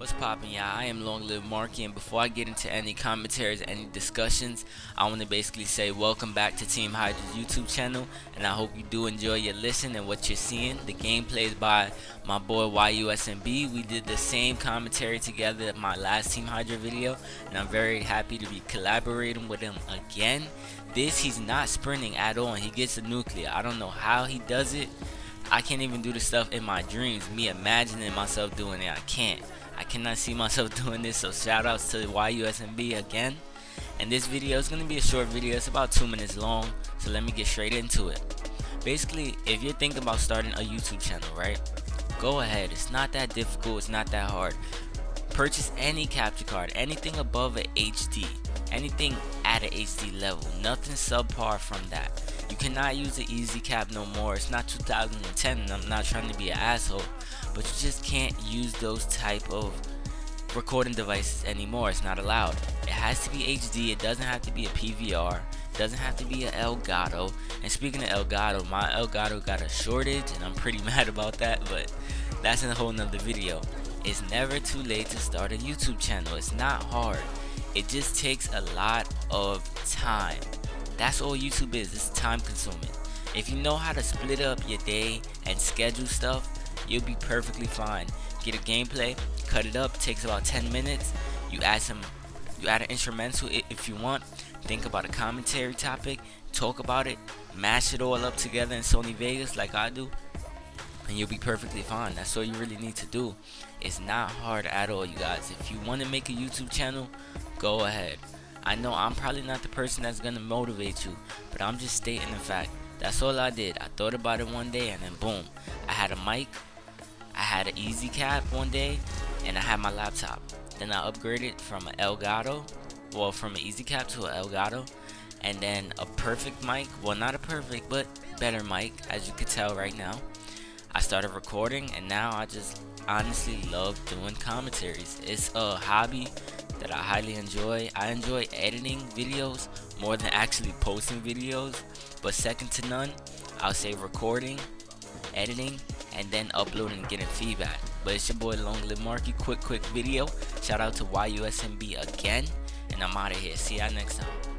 What's poppin', y'all? I am Long Live Marky, and before I get into any commentaries, any discussions, I want to basically say welcome back to Team Hydra's YouTube channel, and I hope you do enjoy your listen and what you're seeing. The gameplay is by my boy YUSMB. We did the same commentary together at my last Team Hydra video, and I'm very happy to be collaborating with him again. This, he's not sprinting at all, and he gets a nuclear. I don't know how he does it. I can't even do the stuff in my dreams. Me imagining myself doing it, I can't. I cannot see myself doing this, so shout outs to YUSMB again. And this video is going to be a short video, it's about 2 minutes long, so let me get straight into it. Basically, if you're thinking about starting a YouTube channel, right? Go ahead, it's not that difficult, it's not that hard. Purchase any capture card, anything above an HD, anything at an HD level, nothing subpar from that. You cannot use the easy cap no more. It's not 2010 and I'm not trying to be an asshole, but you just can't use those type of recording devices anymore. It's not allowed. It has to be HD. It doesn't have to be a PVR. It doesn't have to be an Elgato. And speaking of Elgato, my Elgato got a shortage and I'm pretty mad about that, but that's in a whole nother video. It's never too late to start a YouTube channel. It's not hard. It just takes a lot of time. That's all YouTube is, it's time consuming. If you know how to split up your day and schedule stuff, you'll be perfectly fine. Get a gameplay, cut it up, takes about 10 minutes. You add some, you add an instrumental if you want. Think about a commentary topic, talk about it, mash it all up together in Sony Vegas like I do, and you'll be perfectly fine. That's all you really need to do. It's not hard at all, you guys. If you want to make a YouTube channel, go ahead. I know I'm probably not the person that's gonna motivate you, but I'm just stating the fact. That's all I did. I thought about it one day and then boom. I had a mic, I had an easy cap one day, and I had my laptop. Then I upgraded from an Elgato, well from an easy cap to an Elgato, and then a perfect mic, well not a perfect, but better mic, as you can tell right now. I started recording and now I just honestly love doing commentaries. It's a hobby that I highly enjoy. I enjoy editing videos more than actually posting videos, but second to none, I'll say recording, editing, and then uploading and getting feedback. But it's your boy Long Live Marky, quick quick video. Shout out to YUSMB again, and I'm out of here. See y'all next time.